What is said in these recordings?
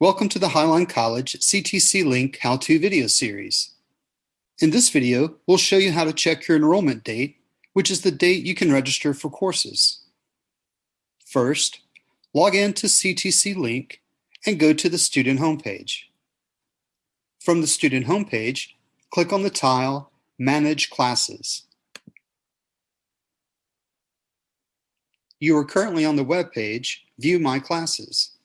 Welcome to the Highline College CTC Link How-To video series. In this video, we'll show you how to check your enrollment date, which is the date you can register for courses. First, log in to CTC Link and go to the student homepage. From the student homepage, click on the tile Manage Classes. You are currently on the web page View My Classes.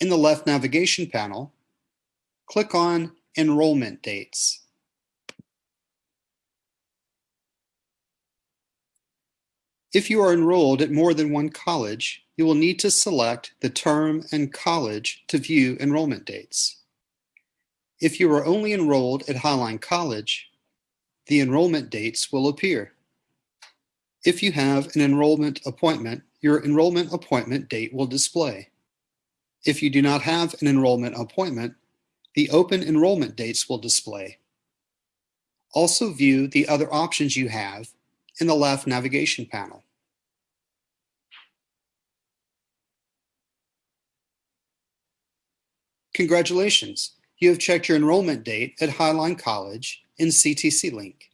In the left navigation panel, click on Enrollment Dates. If you are enrolled at more than one college, you will need to select the term and college to view enrollment dates. If you are only enrolled at Highline College, the enrollment dates will appear. If you have an enrollment appointment, your enrollment appointment date will display. If you do not have an enrollment appointment, the open enrollment dates will display. Also view the other options you have in the left navigation panel. Congratulations, you have checked your enrollment date at Highline College in CTC Link.